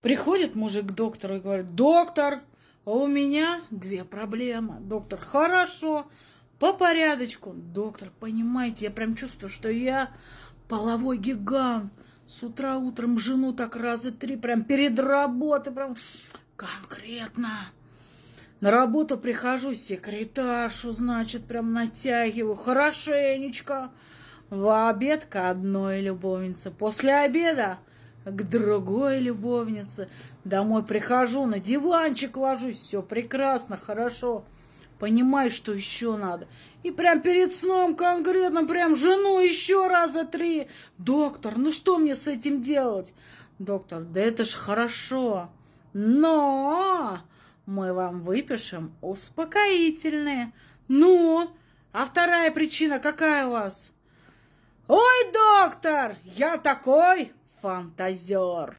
Приходит мужик к доктору и говорит, доктор, у меня две проблемы. Доктор, хорошо, по порядочку. Доктор, понимаете, я прям чувствую, что я половой гигант. С утра утром жену так раза три, прям перед работой, прям конкретно. На работу прихожу, секретаршу, значит, прям натягиваю хорошенечко. В обед к одной любовнице. После обеда к другой любовнице. Домой прихожу, на диванчик ложусь, все прекрасно, хорошо. Понимаю, что еще надо. И прям перед сном конкретно, прям жену еще раза три. Доктор, ну что мне с этим делать? Доктор, да это ж хорошо. Но мы вам выпишем успокоительные. Ну, а вторая причина какая у вас? Ой, доктор, я такой фантазер.